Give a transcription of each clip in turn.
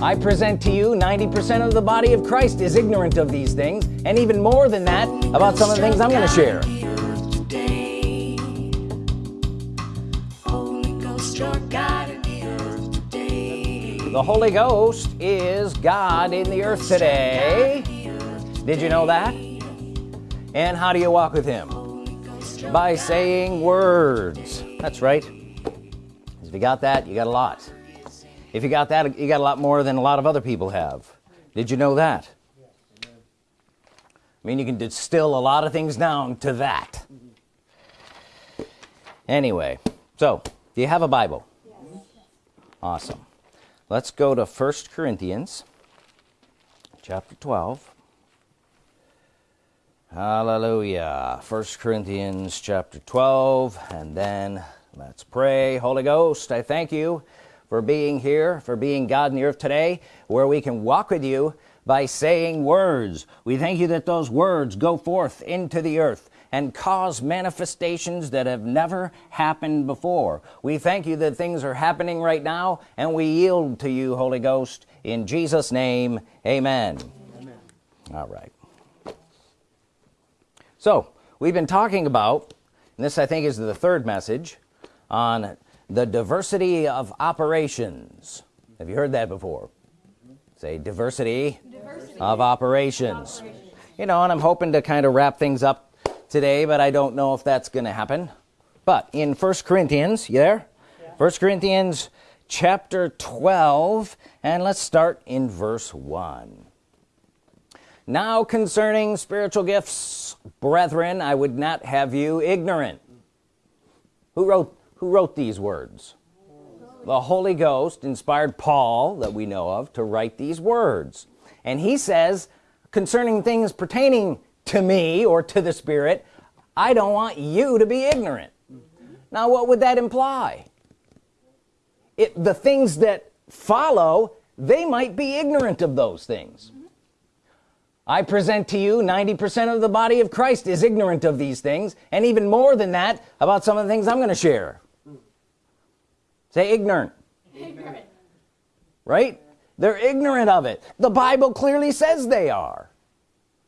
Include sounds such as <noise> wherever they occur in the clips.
I present to you 90% of the body of Christ is ignorant of these things and even more than that about some of the things I'm going to share the Holy Ghost is God in the earth today. did you know that? and how do you walk with him? By saying words. That's right. If you got that you got a lot if you got that you got a lot more than a lot of other people have. Did you know that? I mean you can distill a lot of things down to that. Anyway so do you have a Bible? Yes. awesome. Let's go to first Corinthians chapter 12 hallelujah. First Corinthians chapter 12 and then let's pray. Holy Ghost I thank you for being here for being God in the earth today where we can walk with you by saying words. We thank you that those words go forth into the earth and cause manifestations that have never happened before. We thank you that things are happening right now and we yield to you Holy Ghost in Jesus name. Amen, amen. all right. So we've been talking about and this I think is the third message on the diversity of operations have you heard that before say diversity, diversity. Of, operations. operations you know and I'm hoping to kind of wrap things up today but I don't know if that's gonna happen but in first Corinthians you there yeah. first Corinthians chapter 12 and let's start in verse 1 now concerning spiritual gifts brethren I would not have you ignorant who wrote who wrote these words? The Holy Ghost inspired Paul that we know of to write these words. And he says concerning things pertaining to me or to the Spirit I don't want you to be ignorant. Now what would that imply? It the things that follow they might be ignorant of those things. I present to you 90% of the body of Christ is ignorant of these things and even more than that about some of the things I'm going to share say ignorant, ignorant. right? They're ignorant of it. The Bible clearly says they are.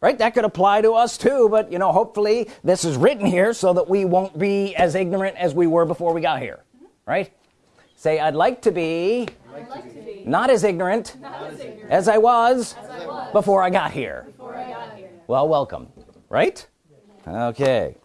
Right? That could apply to us too but you know hopefully this is written here so that we won't be as ignorant as we were before we got here. Right? Say I'd like to be, like to be not, as ignorant, not as ignorant as I was, as I was before, I got here. before I got here. Well welcome. Right? Okay.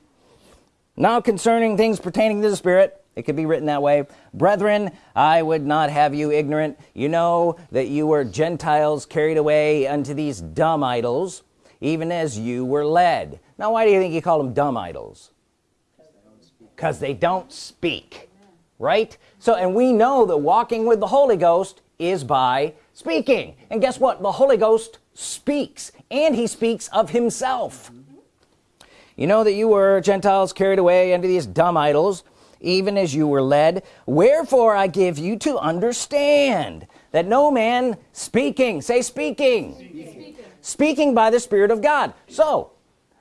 Now concerning things pertaining to the Spirit it could be written that way. Brethren I would not have you ignorant. You know that you were Gentiles carried away unto these dumb idols even as you were led. Now why do you think you call them dumb idols? Because they don't speak. Right? So and we know that walking with the Holy Ghost is by speaking. And guess what? The Holy Ghost speaks and he speaks of himself. You know that you were Gentiles carried away unto these dumb idols even as you were led. Wherefore I give you to understand that no man speaking say speaking speaking, speaking by the Spirit of God. So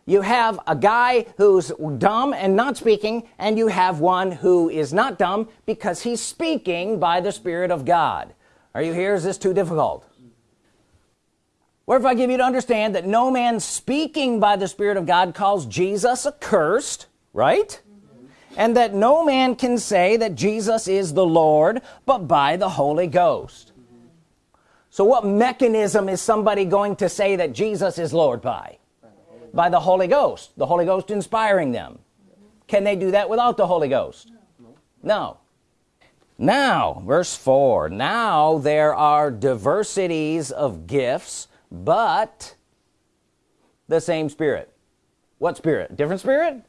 you have a guy who's dumb and not speaking and you have one who is not dumb because he's speaking by the Spirit of God. Are you here? Is this too difficult? Where if I give you to understand that no man speaking by the Spirit of God calls Jesus accursed right and that no man can say that Jesus is the Lord but by the Holy Ghost. So what mechanism is somebody going to say that Jesus is Lord by? By the Holy Ghost. The Holy Ghost inspiring them. Can they do that without the Holy Ghost? No. Now verse 4 now there are diversities of gifts but the same spirit. What spirit? Different spirit?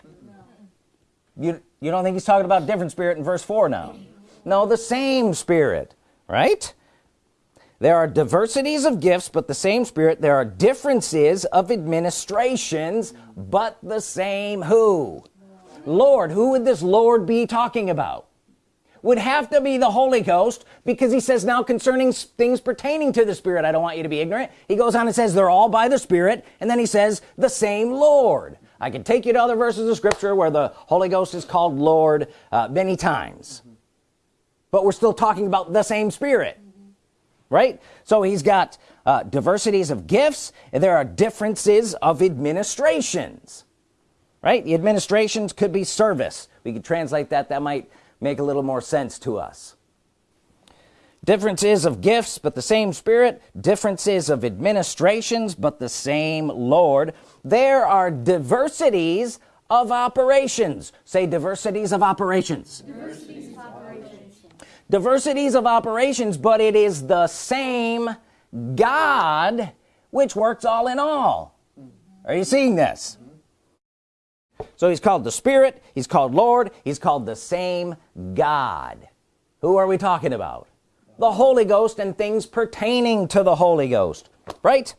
You you don't think he's talking about different spirit in verse 4 now? No the same spirit right? There are diversities of gifts but the same spirit. There are differences of administrations but the same who? Lord who would this Lord be talking about? Would have to be the Holy Ghost because he says now concerning things pertaining to the Spirit I don't want you to be ignorant. He goes on and says they're all by the Spirit and then he says the same Lord I can take you to other verses of scripture where the Holy Ghost is called Lord uh, many times. But we're still talking about the same Spirit right? So he's got uh, diversities of gifts. And there are differences of administrations right? The administrations could be service. We could translate that. That might make a little more sense to us differences of gifts but the same spirit. Differences of administrations but the same Lord. There are diversities of operations. Say diversities of operations. Diversities of operations, but it is the same God which works all in all. Are you seeing this? So he's called the Spirit he's called Lord he's called the same God. Who are we talking about the Holy Ghost and things pertaining to the Holy Ghost right?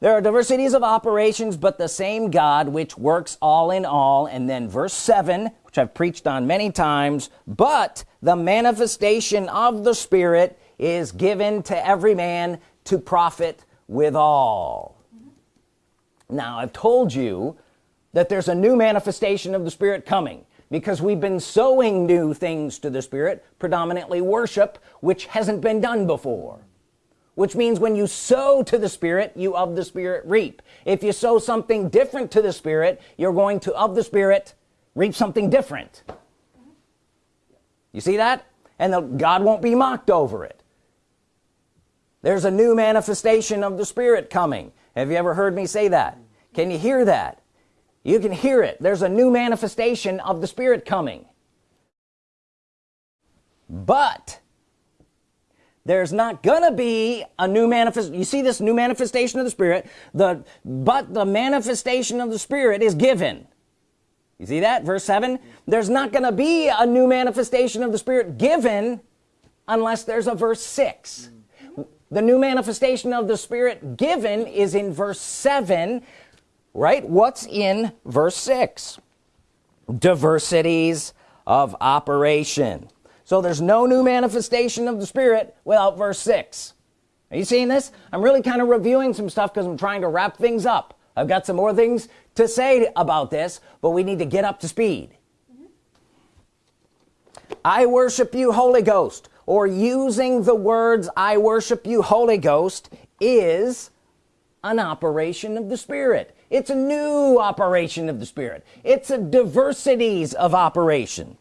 There are diversities of operations but the same God which works all in all. And then verse 7 which I've preached on many times but the manifestation of the Spirit is given to every man to profit withal now I've told you that there's a new manifestation of the Spirit coming because we've been sowing new things to the Spirit predominantly worship which hasn't been done before. Which means when you sow to the Spirit you of the Spirit reap. If you sow something different to the Spirit you're going to of the Spirit reap something different. You see that? And the, God won't be mocked over it. There's a new manifestation of the Spirit coming. Have you ever heard me say that? Can you hear that you can hear it. There's a new manifestation of the Spirit coming. But there's not gonna be a new manifest you see this new manifestation of the Spirit? The but the manifestation of the Spirit is given. You see that? Verse 7 there's not gonna be a new manifestation of the Spirit given unless there's a verse 6 the new manifestation of the Spirit given is in verse 7 right? What's in verse 6 diversities of operation. So there's no new manifestation of the Spirit without verse 6 are you seeing this? I'm really kind of reviewing some stuff because I'm trying to wrap things up. I've got some more things to say about this but we need to get up to speed. I worship you Holy Ghost. Or using the words I worship you Holy Ghost is an operation of the Spirit. It's a new operation of the Spirit. It's a diversities of operation.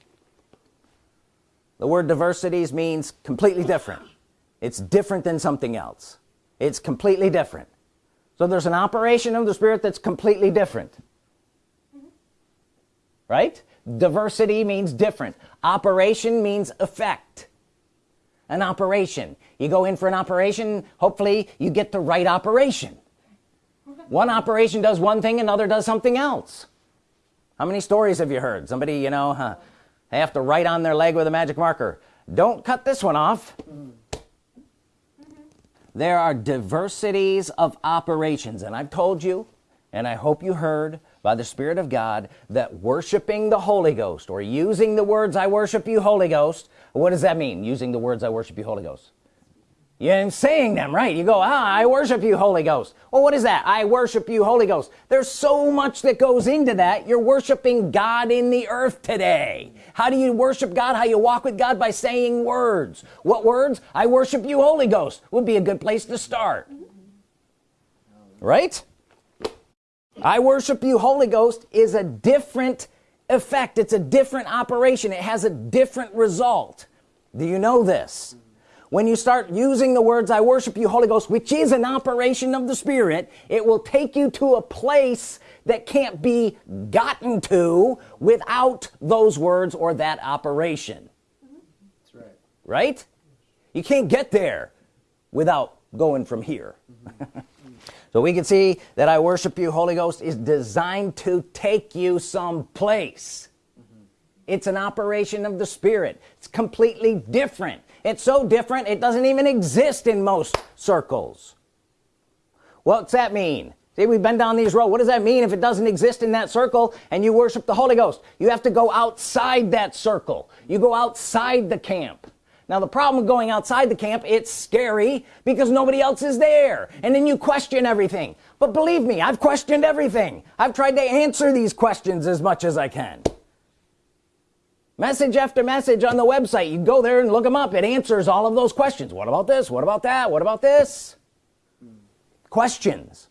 The word diversities means completely different. It's different than something else. It's completely different. So there's an operation of the Spirit that's completely different. Right? Diversity means different. Operation means effect. An operation. You go in for an operation hopefully you get the right operation one operation does one thing another does something else. How many stories have you heard? Somebody you know huh, they have to write on their leg with a magic marker. Don't cut this one off. There are diversities of operations and I've told you and I hope you heard by the Spirit of God that worshiping the Holy Ghost or using the words I worship you Holy Ghost what does that mean? Using the words I worship you Holy Ghost you're saying them right? You go ah I worship you Holy Ghost. Well what is that? I worship you Holy Ghost. There's so much that goes into that. You're worshiping God in the earth today. How do you worship God? How you walk with God? By saying words. What words? I worship you Holy Ghost would be a good place to start. Right? I worship you Holy Ghost is a different effect. It's a different operation. It has a different result. Do you know this when you start using the words I worship you Holy Ghost which is an operation of the Spirit it will take you to a place that can't be gotten to without those words or that operation. That's right. Right? You can't get there without going from here. Mm-hmm. <laughs> So we can see that I worship you Holy Ghost is designed to take you someplace mm-hmm. it's an operation of the Spirit. It's completely different it's so different it doesn't even exist in most circles. What's that mean? See we've been down these roads what does that mean if it doesn't exist in that circle and you worship the Holy Ghost? You have to go outside that circle. You go outside the camp. Now the problem with going outside the camp it's scary because nobody else is there and then you question everything. But believe me I've questioned everything. I've tried to answer these questions as much as I can message after message on the website. You go there and look them up. It answers all of those questions. What about this? What about that? What about this? Questions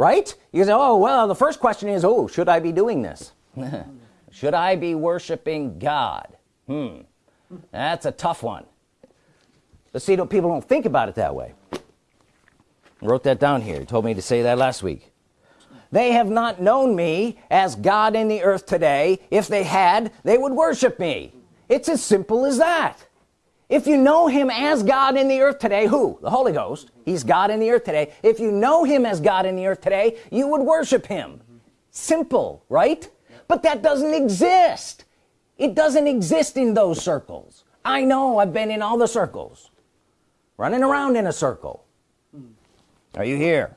right? You say oh well the first question is oh should I be doing this? <laughs> Should I be worshiping God? Hmm. That's a tough one. But see people don't think about it that way. I wrote that down here. He told me to say that last week they have not known me as God in the earth today. If they had they would worship me. It's as simple as that. If you know him as God in the earth today who? The Holy Ghost. He's God in the earth today. If you know him as God in the earth today you would worship him. Simple right? But that doesn't exist. It doesn't exist in those circles. I know. I've been in all the circles. Running around in a circle. Are you here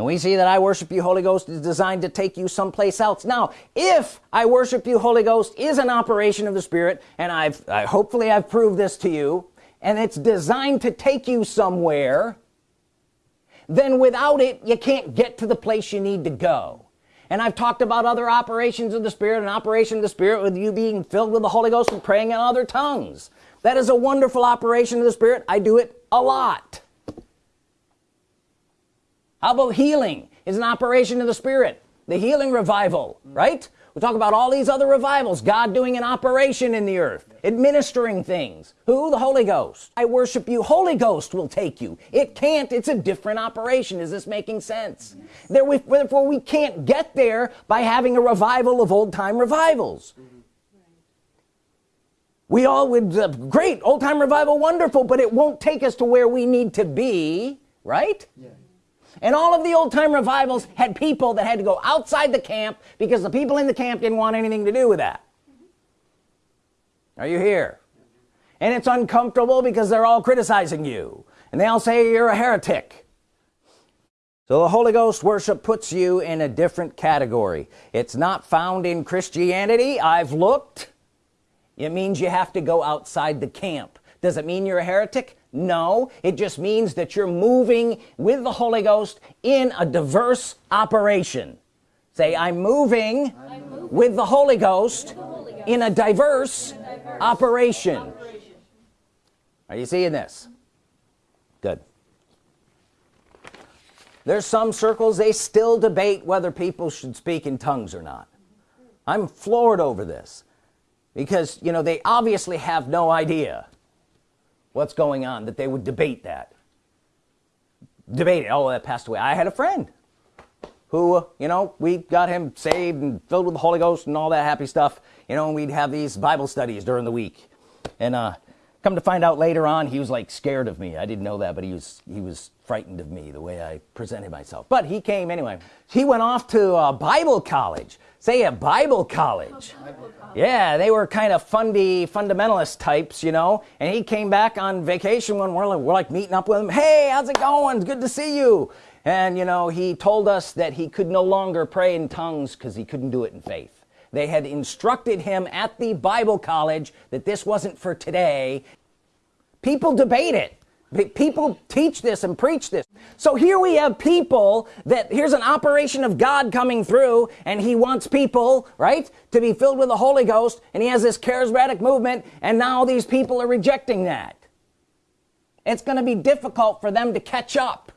and we see that I worship you Holy Ghost is designed to take you someplace else. Now if I worship you Holy Ghost is an operation of the Spirit and I've I, hopefully I've proved this to you and it's designed to take you somewhere then without it you can't get to the place you need to go. And I've talked about other operations of the Spirit and operation of the Spirit with you being filled with the Holy Ghost and praying in other tongues. That is a wonderful operation of the Spirit. I do it a lot how about healing? Is an operation of the Spirit. The healing revival right? We talk about all these other revivals. God doing an operation in the earth administering things. Who? The Holy Ghost. I worship you. Holy Ghost will take you. It can't. It's a different operation. Is this making sense? There we, therefore we can't get there by having a revival of old-time revivals. We all would uh, great old-time revival wonderful but it won't take us to where we need to be right and all of the old-time revivals had people that had to go outside the camp because the people in the camp didn't want anything to do with that. Are you here? And it's uncomfortable because they're all criticizing you. And they all say you're a heretic. So the Holy Ghost worship puts you in a different category. It's not found in Christianity. I've looked. It means you have to go outside the camp. Does it mean you're a heretic no it just means that you're moving with the Holy Ghost in a diverse operation. Say I'm moving, I'm moving with the Holy Ghost, the Holy Ghost in, a diverse, in a diverse operation. operation. Are you seeing this? Good. There's some circles they still debate whether people should speak in tongues or not. I'm floored over this because you know they obviously have no idea what's going on that they would debate that. Debate it. Oh that passed away. I had a friend who you know we got him saved and filled with the Holy Ghost and all that happy stuff. You know and we'd have these Bible studies during the week. And uh come to find out later on he was like scared of me. I didn't know that but he was he was frightened of me the way I presented myself. But he came anyway. He went off to uh, Bible college. Say a Bible college. Yeah they were kind of fundy fundamentalist types you know? And he came back on vacation when we're like, we're like meeting up with him. Hey how's it going? It's good to see you. And you know he told us that he could no longer pray in tongues because he couldn't do it in faith they had instructed him at the Bible college that this wasn't for today. People debate it. People teach this and preach this. So here we have people that here's an operation of God coming through and he wants people right to be filled with the Holy Ghost and he has this charismatic movement and now these people are rejecting that. It's gonna be difficult for them to catch up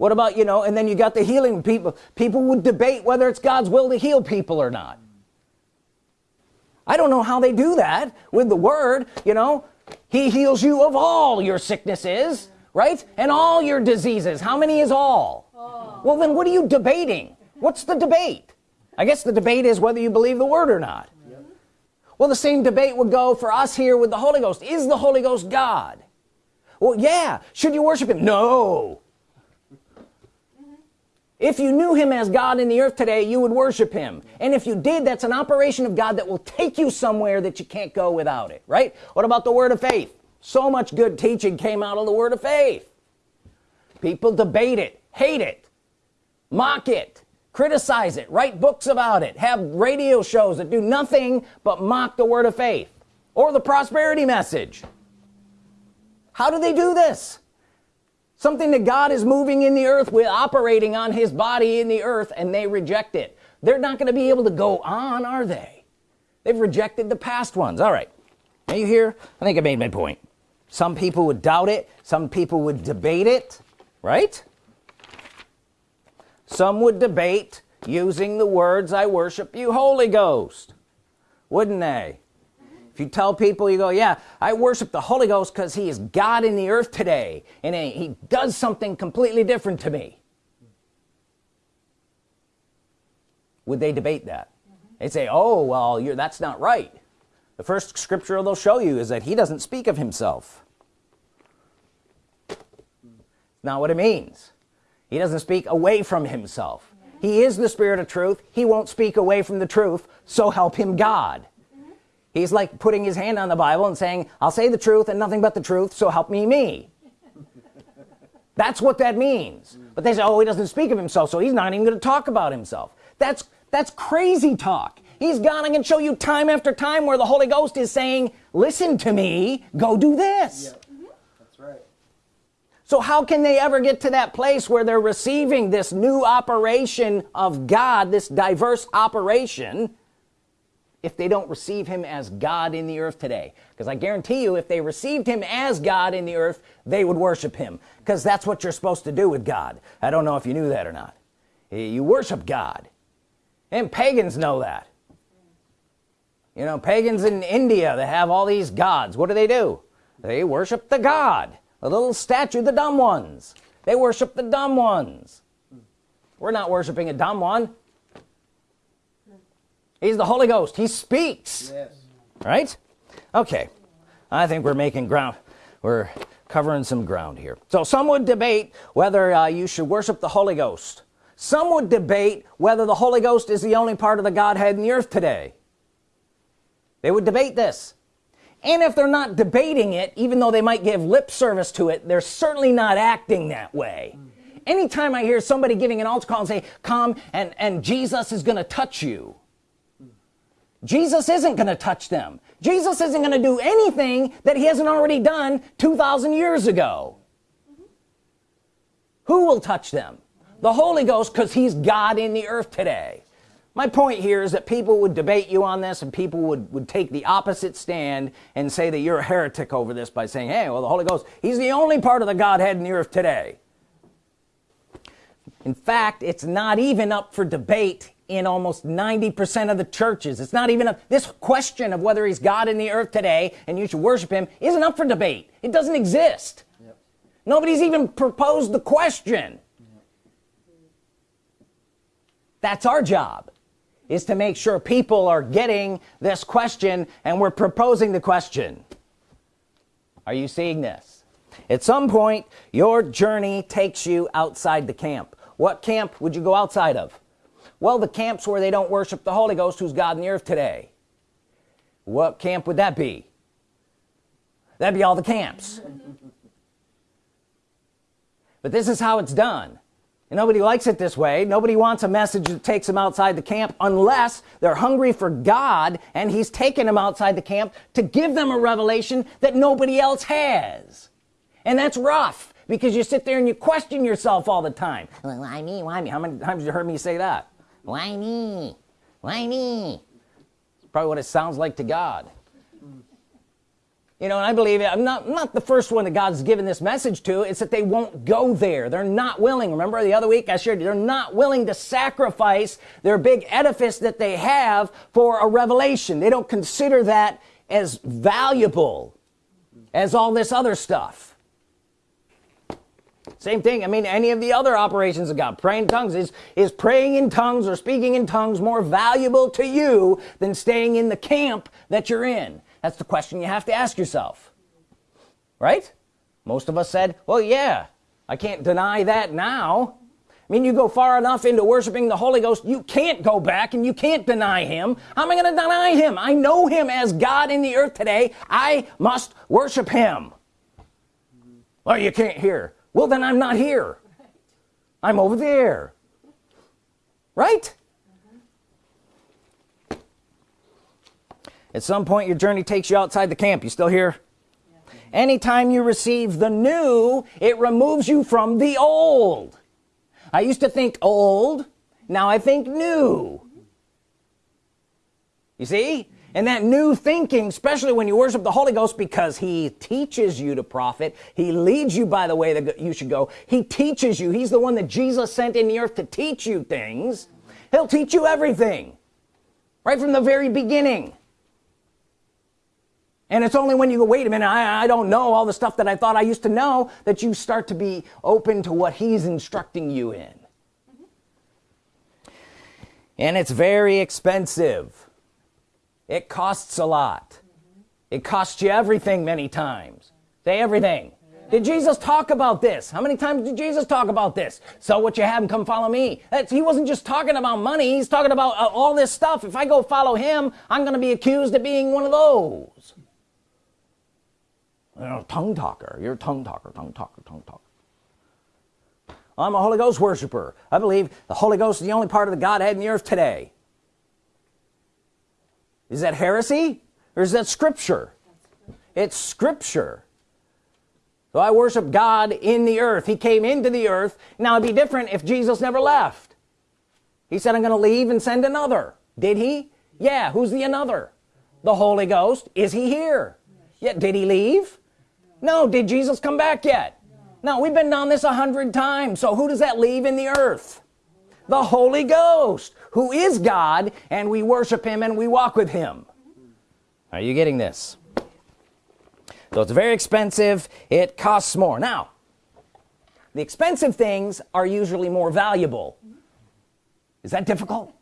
what about you know and then you got the healing people. People would debate whether it's God's will to heal people or not. I don't know how they do that with the word you know. He heals you of all your sicknesses right? And all your diseases. How many is all? Oh. well then what are you debating? What's the debate? I guess the debate is whether you believe the word or not. Yep. well the same debate would go for us here with the Holy Ghost. Is the Holy Ghost God? Well yeah. Should you worship him? No if you knew him as God in the earth today you would worship him. And if you did that's an operation of God that will take you somewhere that you can't go without it right? What about the word of faith? So much good teaching came out of the word of faith. People debate it hate it mock it criticize it write books about it have radio shows that do nothing but mock the word of faith or the prosperity message. How do they do this something that God is moving in the earth with operating on his body in the earth and they reject it. They're not going to be able to go on are they? They've rejected the past ones. All right. Are you here I think I made my point. Some people would doubt it. Some people would debate it right? Some would debate using the words I worship you Holy Ghost. Wouldn't they if you tell people you go yeah I worship the Holy Ghost because he is God in the earth today and he does something completely different to me. Would they debate that? Mm -hmm. they'd say oh well you're that's not right. The first scripture they'll show you is that he doesn't speak of himself. Not what it means. He doesn't speak away from himself. He is the spirit of truth. He won't speak away from the truth so help him God he's like putting his hand on the Bible and saying I'll say the truth and nothing but the truth so help me me. <laughs> That's what that means. But they say oh he doesn't speak of himself so he's not even going to talk about himself. That's that's crazy talk. He's gone and can show you time after time where the Holy Ghost is saying listen to me go do this. That's right. So how can they ever get to that place where they're receiving this new operation of God this diverse operation if they don't receive him as God in the earth today. Because I guarantee you if they received him as God in the earth they would worship him. Because that's what you're supposed to do with God. I don't know if you knew that or not. You worship God. And pagans know that. You know pagans in India they have all these gods. What do they do? They worship the God the little statue the dumb ones. They worship the dumb ones. We're not worshiping a dumb one he's the Holy Ghost. He speaks. Yes. right? Okay. I think we're making ground we're covering some ground here. So some would debate whether uh, you should worship the Holy Ghost. Some would debate whether the Holy Ghost is the only part of the Godhead in the earth today. They would debate this. And if they're not debating it even though they might give lip service to it they're certainly not acting that way. Anytime I hear somebody giving an altar call and say come and and Jesus is gonna touch you Jesus isn't gonna touch them. Jesus isn't gonna do anything that he hasn't already done 2,000 years ago. Who will touch them? The Holy Ghost because he's God in the earth today. My point here is that people would debate you on this and people would would take the opposite stand and say that you're a heretic over this by saying hey well the Holy Ghost he's the only part of the Godhead in the earth today. In fact it's not even up for debate in almost 90% of the churches. It's not even a this question of whether he's God in the earth today and you should worship him isn't up for debate. It doesn't exist. Yep. nobody's even proposed the question. Yep. that's our job is to make sure people are getting this question and we're proposing the question. Are you seeing this? At some point your journey takes you outside the camp. What camp would you go outside of well the camps where they don't worship the Holy Ghost who's God in the earth today? What camp would that be? That'd be all the camps. <laughs> But this is how it's done. And nobody likes it this way. Nobody wants a message that takes them outside the camp unless they're hungry for God and he's taken them outside the camp to give them a revelation that nobody else has. And that's rough because you sit there and you question yourself all the time. Why me? Why me? How many times you heard me say that why me? Why me? Probably what it sounds like to God. You know and I believe I'm not I'm not the first one that God's given this message to. It's that they won't go there. They're not willing. Remember the other week I shared they're not willing to sacrifice their big edifice that they have for a revelation. They don't consider that as valuable as all this other stuff same thing. I mean any of the other operations of God. Praying in tongues is is praying in tongues or speaking in tongues more valuable to you than staying in the camp that you're in? That's the question you have to ask yourself. Right? Most of us said well yeah I can't deny that now. I mean you go far enough into worshiping the Holy Ghost you can't go back and you can't deny him. How am I gonna deny him? I know him as God in the earth today. I must worship him. Well you can't hear well then I'm not here. I'm over there. Right? At some point your journey takes you outside the camp. You still here? Yeah. anytime you receive the new it removes you from the old. I used to think old. Now I think new. You see and that new thinking especially when you worship the Holy Ghost because he teaches you to profit. He leads you by the way that you should go. He teaches you. He's the one that Jesus sent in the earth to teach you things. He'll teach you everything right from the very beginning. And it's only when you go wait a minute I, I don't know all the stuff that I thought I used to know that you start to be open to what he's instructing you in. And it's very expensive it costs a lot. It costs you everything many times. Say everything. Did Jesus talk about this? How many times did Jesus talk about this? So what you have and come follow me. That's, he wasn't just talking about money. He's talking about uh, all this stuff. If I go follow him I'm gonna be accused of being one of those. You know, tongue talker. You're a tongue talker tongue talker tongue talker. I'm a Holy Ghost worshiper. I believe the Holy Ghost is the only part of the Godhead in the earth today is that heresy or is that scripture? It's scripture. So I worship God in the earth. He came into the earth. Now it'd be different if Jesus never left. He said I'm gonna leave and send another. Did he? Yeah. Who's the another? The Holy Ghost. Is he here? Yet did he leave? No. Did Jesus come back yet? No. We've been down this a hundred times. So who does that leave in the earth? The Holy Ghost who is God and we worship him and we walk with him. Are you getting this? So it's very expensive it costs more. Now the expensive things are usually more valuable. Is that difficult?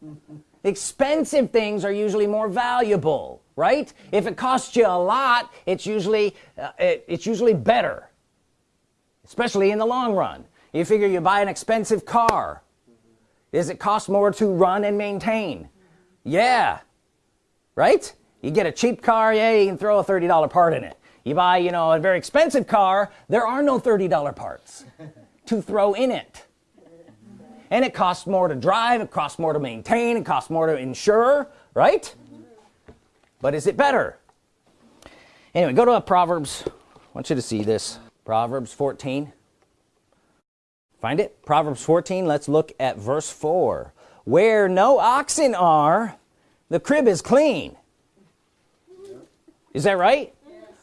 Expensive things are usually more valuable right? If it costs you a lot it's usually uh, it, it's usually better especially in the long run. You figure you buy an expensive car does it cost more to run and maintain? Yeah. Right? You get a cheap car yeah you can throw a $30 part in it. You buy you know a very expensive car there are no $30 parts to throw in it. And it costs more to drive it costs more to maintain it costs more to insure right? But is it better? Anyway go to Proverbs. I want you to see this. Proverbs 14 find it? Proverbs 14 let's look at verse 4 where no oxen are the crib is clean. Is that right?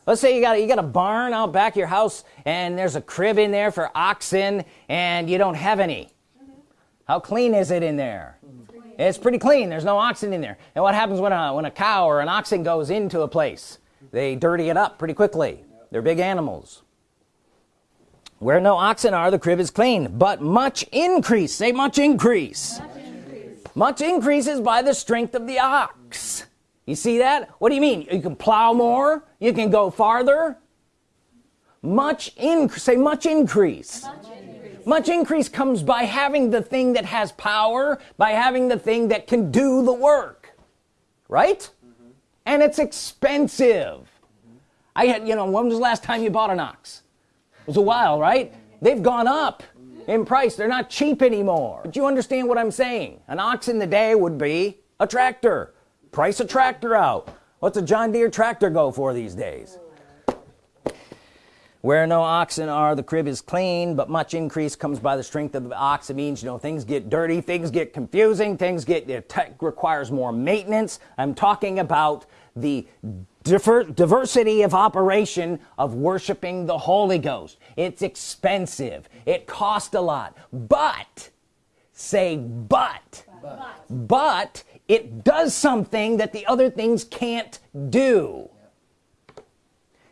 Let's say you got you got a barn out back of your house and there's a crib in there for oxen and you don't have any. How clean is it in there? It's pretty clean. There's no oxen in there. And what happens when a when a cow or an oxen goes into a place? They dirty it up pretty quickly. They're big animals where no oxen are the crib is clean. But much increase. Say much increase. Much increase, much increase is by the strength of the ox. You see that? What do you mean? You can plow more? You can go farther? Much in say much increase. much increase. Much increase comes by having the thing that has power by having the thing that can do the work. Right? Mm -hmm. and it's expensive. Mm -hmm. I had you know when was the last time you bought an ox was a while right? They've gone up in price. They're not cheap anymore. But you understand what I'm saying. An ox in the day would be a tractor. Price a tractor out. What's a John Deere tractor go for these days? Where no oxen are the crib is clean but much increase comes by the strength of the ox it means you know things get dirty things get confusing things get it requires more maintenance. I'm talking about the diversity of operation of worshiping the Holy Ghost. It's expensive. It cost a lot. But say but. But, but it does something that the other things can't do.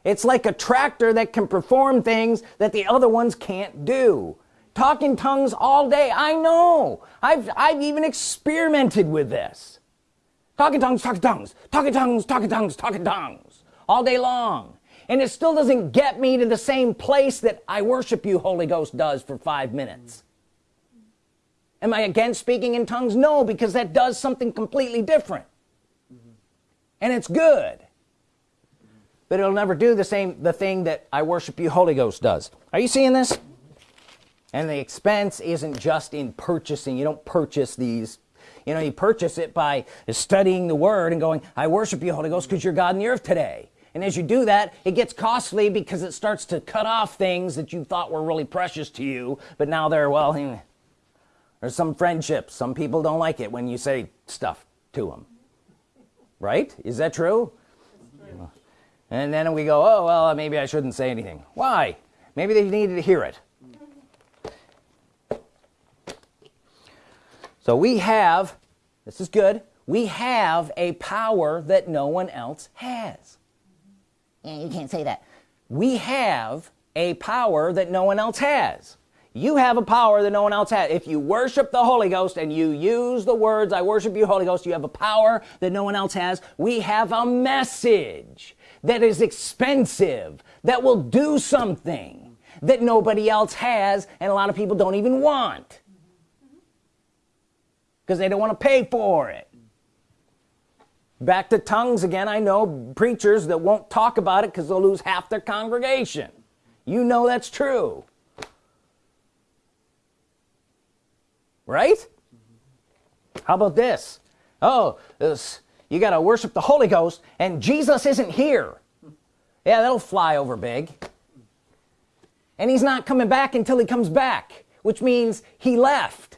It's like a tractor that can perform things that the other ones can't do. Talking tongues all day. I know. I've I've even experimented with this talking tongues talking tongues. Talking tongues talking tongues talking tongues. All day long. And it still doesn't get me to the same place that I worship you Holy Ghost does for five minutes. Am I against speaking in tongues? No because that does something completely different. And it's good. But it'll never do the same the thing that I worship you Holy Ghost does. Are you seeing this? And the expense isn't just in purchasing. You don't purchase these you know you purchase it by studying the Word and going I worship you Holy Ghost because you're God in the earth today. And as you do that it gets costly because it starts to cut off things that you thought were really precious to you but now they're well <laughs> there's some friendships. Some people don't like it when you say stuff to them right? Is that true? And then we go oh well maybe I shouldn't say anything. Why? Maybe they needed to hear it so we have this is good we have a power that no one else has. Yeah, you can't say that. We have a power that no one else has. You have a power that no one else has. If you worship the Holy Ghost and you use the words I worship you Holy Ghost you have a power that no one else has. We have a message that is expensive that will do something that nobody else has and a lot of people don't even want because they don't want to pay for it. Back to tongues again I know preachers that won't talk about it because they'll lose half their congregation. You know that's true. Right? How about this? Oh this you got to worship the Holy Ghost and Jesus isn't here. Yeah that'll fly over big. And he's not coming back until he comes back which means he left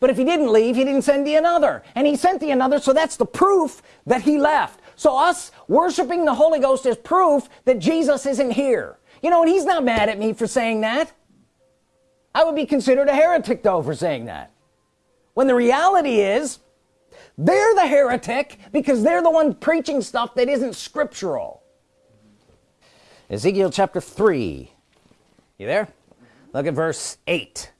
but if he didn't leave he didn't send the another. And he sent the another so that's the proof that he left. So us worshiping the Holy Ghost is proof that Jesus isn't here. You know and he's not mad at me for saying that. I would be considered a heretic though for saying that. When the reality is they're the heretic because they're the one preaching stuff that isn't scriptural. Ezekiel chapter 3 you there? Look at verse 8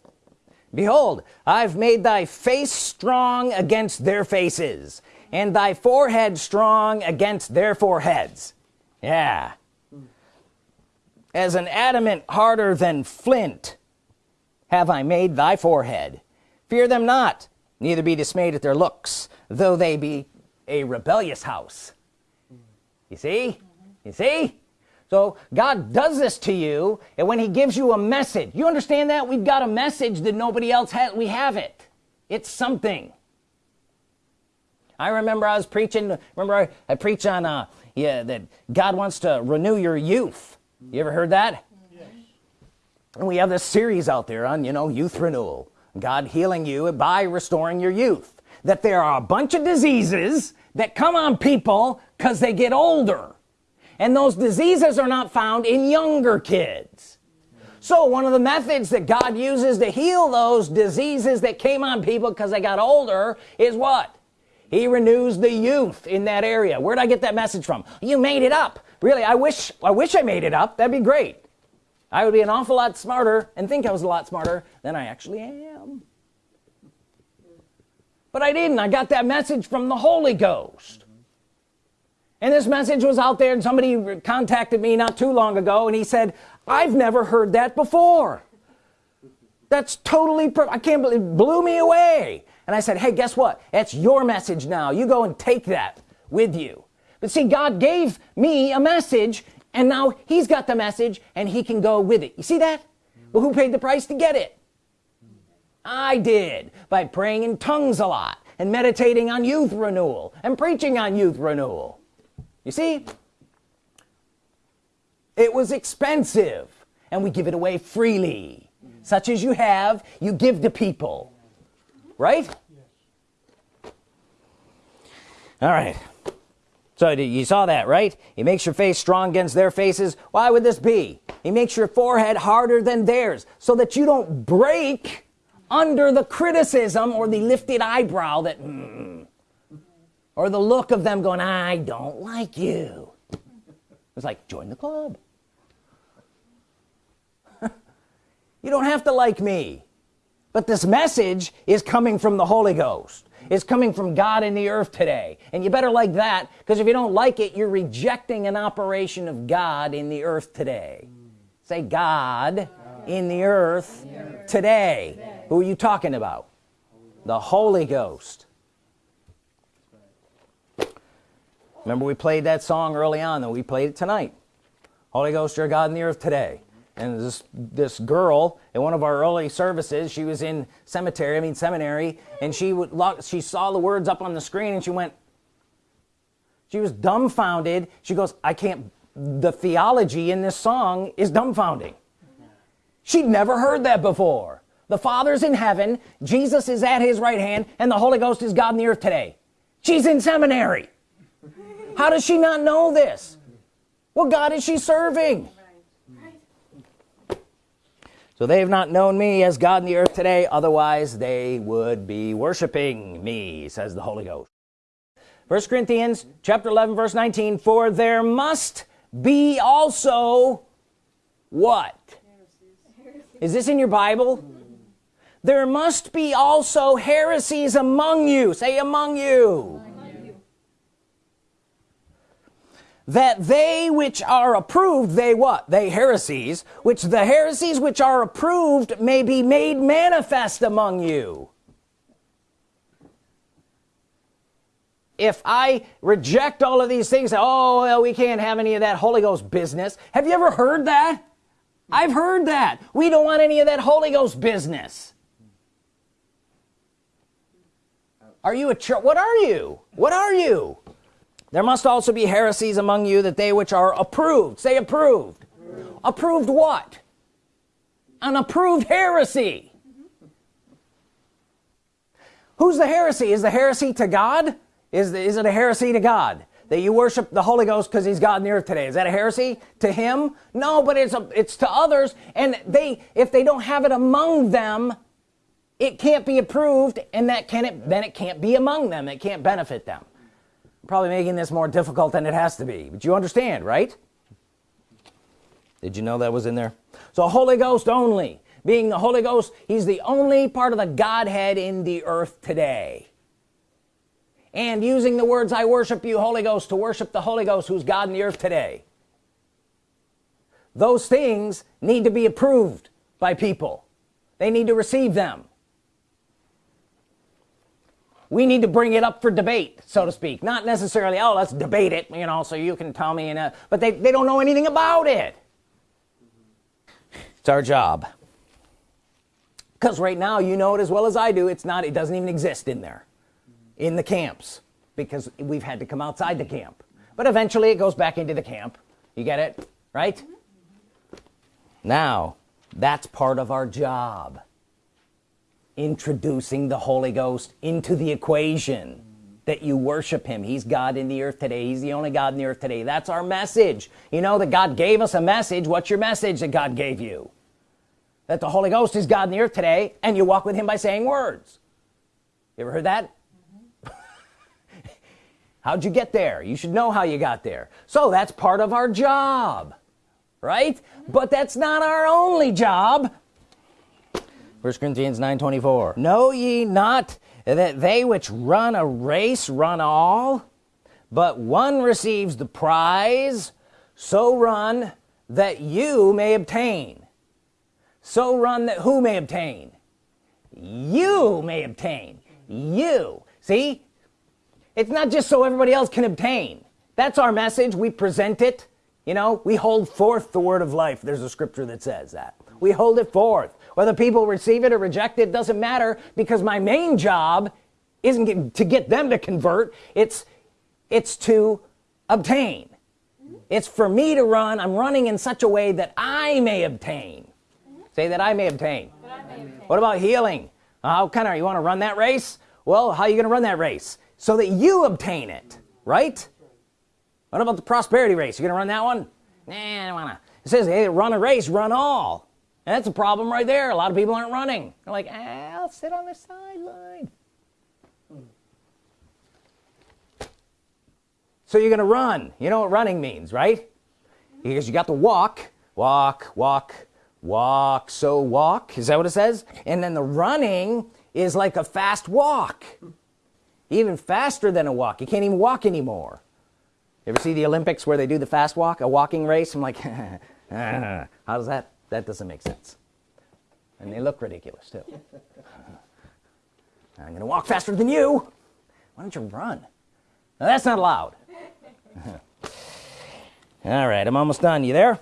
behold I've made thy face strong against their faces and thy forehead strong against their foreheads. Yeah. As an adamant harder than flint have I made thy forehead. Fear them not neither be dismayed at their looks though they be a rebellious house. You see? You see so God does this to you and when he gives you a message you understand that? We've got a message that nobody else has we have it. It's something. I remember I was preaching remember I, I preach on uh yeah that God wants to renew your youth. You ever heard that? Yes. and we have this series out there on you know youth renewal. God healing you by restoring your youth. That there are a bunch of diseases that come on people because they get older and those diseases are not found in younger kids. So one of the methods that God uses to heal those diseases that came on people because they got older is what? He renews the youth in that area. Where'd I get that message from? You made it up. Really I wish I wish I made it up. That'd be great. I would be an awful lot smarter and think I was a lot smarter than I actually am. But I didn't. I got that message from the Holy Ghost and this message was out there and somebody contacted me not too long ago and he said I've never heard that before. That's totally I can't believe it blew me away. And I said hey guess what? It's your message now. You go and take that with you. But see God gave me a message and now he's got the message and he can go with it. You see that? Well who paid the price to get it? I did by praying in tongues a lot and meditating on youth renewal and preaching on youth renewal you see it was expensive and we give it away freely. Such as you have you give to people. Right? All right. So you saw that right? He makes your face strong against their faces. Why would this be? He makes your forehead harder than theirs so that you don't break under the criticism or the lifted eyebrow that mm, or the look of them going I don't like you it's like join the club <laughs> you don't have to like me but this message is coming from the Holy Ghost it's coming from God in the earth today and you better like that because if you don't like it you're rejecting an operation of God in the earth today say God, God. in the earth, in the earth. Today. today who are you talking about the Holy Ghost remember we played that song early on and we played it tonight. Holy Ghost you're God in the earth today. And this this girl in one of our early services she was in cemetery I mean seminary and she would she saw the words up on the screen and she went she was dumbfounded. She goes I can't the theology in this song is dumbfounding. She'd never heard that before. The Father's in heaven Jesus is at his right hand and the Holy Ghost is God in the earth today. She's in seminary how does she not know this? What God is she serving? So they have not known me as God in the earth today otherwise they would be worshiping me says the Holy Ghost. First Corinthians chapter 11 verse 19 for there must be also what? Is this in your Bible? There must be also heresies among you. Say among you that they which are approved they what? They heresies which the heresies which are approved may be made manifest among you. If I reject all of these things oh well, we can't have any of that Holy Ghost business. Have you ever heard that? I've heard that. We don't want any of that Holy Ghost business. Are you a church what are you? What are you there must also be heresies among you that they which are approved say approved. Approved, approved what? An approved heresy. Who's the heresy? Is the heresy to God? Is, the, is it a heresy to God that you worship the Holy Ghost because he's God earth today? Is that a heresy to him? No but it's a, it's to others and they if they don't have it among them it can't be approved and that can it then it can't be among them. It can't benefit them probably making this more difficult than it has to be. But you understand right? Did you know that was in there? So Holy Ghost only. Being the Holy Ghost he's the only part of the Godhead in the earth today. And using the words I worship you Holy Ghost to worship the Holy Ghost who's God in the earth today. Those things need to be approved by people. They need to receive them we need to bring it up for debate so to speak. Not necessarily oh let's debate it you know so you can tell me and uh, but they, they don't know anything about it. It's our job. Because right now you know it as well as I do it's not it doesn't even exist in there in the camps because we've had to come outside the camp. But eventually it goes back into the camp. You get it? Right? Now that's part of our job introducing the Holy Ghost into the equation that you worship him. He's God in the earth today. He's the only God in the earth today. That's our message. You know that God gave us a message. What's your message that God gave you? That the Holy Ghost is God in the earth today and you walk with him by saying words. You ever heard that? Mm <laughs> -hmm. how'd you get there? You should know how you got there. So that's part of our job right? But that's not our only job first Corinthians 9 24 know ye not that they which run a race run all? But one receives the prize so run that you may obtain. So run that who may obtain? You may obtain. You. See? It's not just so everybody else can obtain. That's our message. We present it. You know we hold forth the word of life. There's a scripture that says that. We hold it forth whether people receive it or reject it doesn't matter because my main job isn't get, to get them to convert. It's it's to obtain. It's for me to run. I'm running in such a way that I may obtain. Say that I may obtain, I may obtain. what about healing? How kind of you want to run that race? Well how are you gonna run that race? So that you obtain it right? What about the prosperity race? You're gonna run that one? Nah I don't wanna. It says hey run a race run all and that's a problem right there. A lot of people aren't running. They're like ah, I'll sit on the sideline. So you're gonna run. You know what running means right? Because you got to walk walk walk walk so walk. Is that what it says? And then the running is like a fast walk. Even faster than a walk. You can't even walk anymore. You ever see the Olympics where they do the fast walk a walking race? I'm like <laughs> how does that that doesn't make sense. And they look ridiculous too. <laughs> I'm gonna walk faster than you. Why don't you run? Now, that's not allowed. <laughs> All right I'm almost done. You there?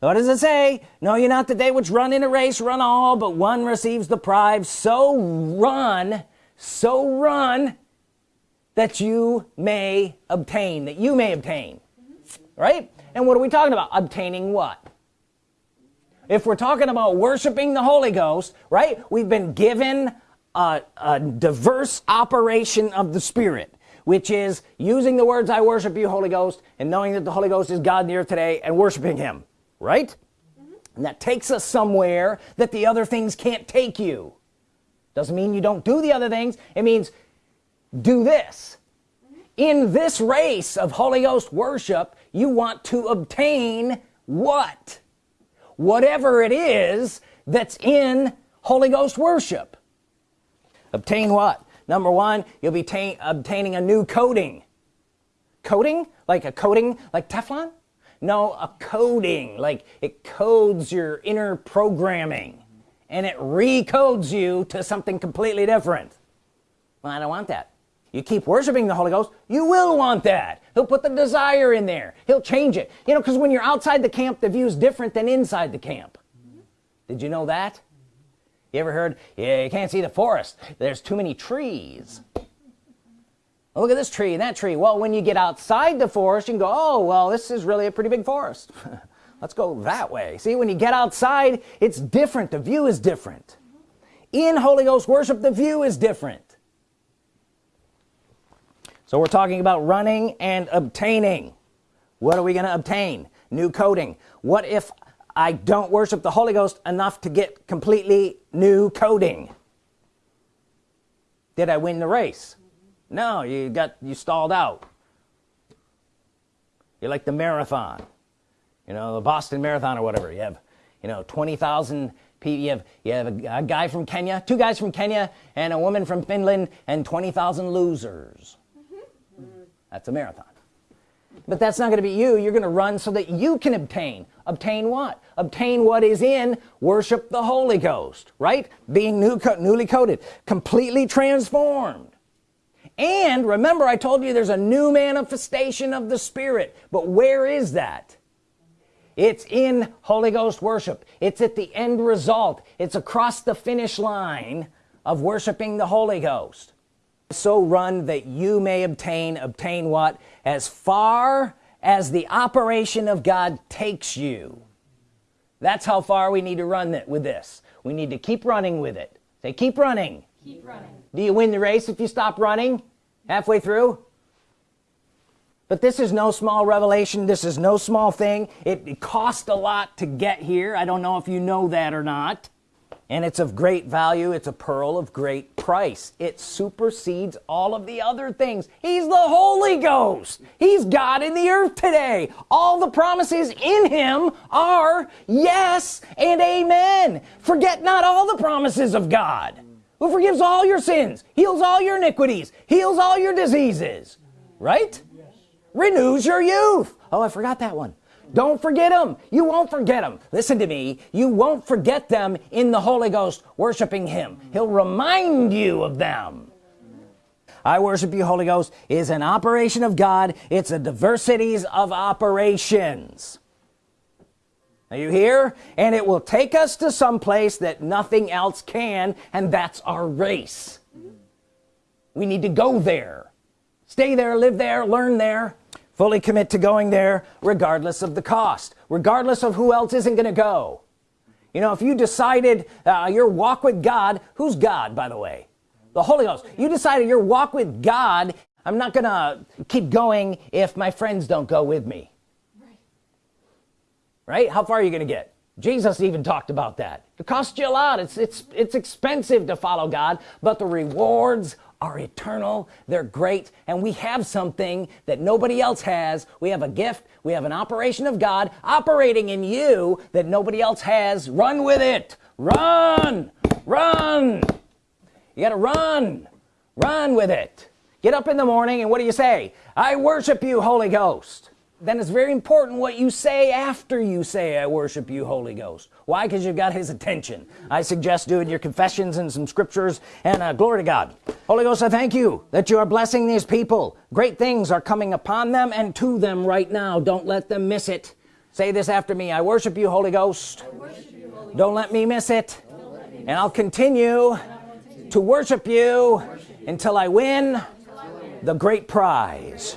What does it say? No you're not the day which run in a race run all but one receives the prize. So run so run that you may obtain that you may obtain. Mm-hmm. Right? And what are we talking about? Obtaining what if we're talking about worshiping the Holy Ghost right we've been given a, a diverse operation of the Spirit which is using the words I worship you Holy Ghost and knowing that the Holy Ghost is God in the earth today and worshiping him right? Mm -hmm. and that takes us somewhere that the other things can't take you. Doesn't mean you don't do the other things. It means do this. Mm -hmm. in this race of Holy Ghost worship you want to obtain what whatever it is that's in Holy Ghost worship. Obtain what? Number one you'll be obtaining a new coating. Coating? Like a coating like Teflon? No a coding like it codes your inner programming and it recodes you to something completely different. Well I don't want that you keep worshiping the Holy Ghost you will want that. He'll put the desire in there. He'll change it. You know because when you're outside the camp the view is different than inside the camp. Did you know that? You ever heard yeah you can't see the forest. There's too many trees. Look at this tree and that tree. Well when you get outside the forest you can go oh well this is really a pretty big forest. <laughs> Let's go that way. See when you get outside it's different. The view is different. In Holy Ghost worship the view is different so we're talking about running and obtaining. What are we going to obtain? New coding. What if I don't worship the Holy Ghost enough to get completely new coding? Did I win the race? No you got you stalled out. You're like the marathon you know the Boston Marathon or whatever. You have you know 20,000 people. You have you have a, a, guy from Kenya two guys from Kenya and a woman from Finland and 20,000 losers. That's a marathon. But that's not gonna be you. You're gonna run so that you can obtain. Obtain what? Obtain what is in worship the Holy Ghost right? Being new newly coated completely transformed. And remember I told you there's a new manifestation of the Spirit. But where is that? It's in Holy Ghost worship. It's at the end result. It's across the finish line of worshiping the Holy Ghost so run that you may obtain obtain what? As far as the operation of God takes you. That's how far we need to run it with this. We need to keep running with it. Say keep running. Keep running. Do you win the race if you stop running? Halfway through? But this is no small revelation. This is no small thing. It, it cost a lot to get here. I don't know if you know that or not and it's of great value it's a pearl of great price. It supersedes all of the other things. He's the Holy Ghost. He's God in the earth today. All the promises in him are yes and amen. Forget not all the promises of God who forgives all your sins heals all your iniquities heals all your diseases right? Yes. renews your youth. Oh I forgot that one don't forget them you won't forget them listen to me. You won't forget them in the Holy Ghost worshiping him. He'll remind you of them. I worship you Holy Ghost. Is an operation of God. It's a diversities of operations. Are you here? And it will take us to some place that nothing else can and that's our race. We need to go there. Stay there live there learn there fully commit to going there regardless of the cost regardless of who else isn't gonna go. You know if you decided uh, your walk with God who's God by the way? The Holy Ghost. You decided your walk with God I'm not gonna keep going if my friends don't go with me. Right, right? how far are you gonna get? Jesus even talked about that. It costs you a lot. It's it's it's expensive to follow God but the rewards are eternal they're great and we have something that nobody else has. We have a gift we have an operation of God operating in you that nobody else has. Run with it. Run run. You gotta run run with it. Get up in the morning and what do you say? I worship you Holy Ghost then it's very important what you say after you say I worship you Holy Ghost. Why? Because you've got his attention. I suggest doing your confessions and some scriptures and uh, glory to God. Holy Ghost I thank you that you are blessing these people. Great things are coming upon them and to them right now. Don't let them miss it. Say this after me. I worship you Holy Ghost. You, Holy don't let me miss it. Me and I'll continue to worship you until I win. the great prize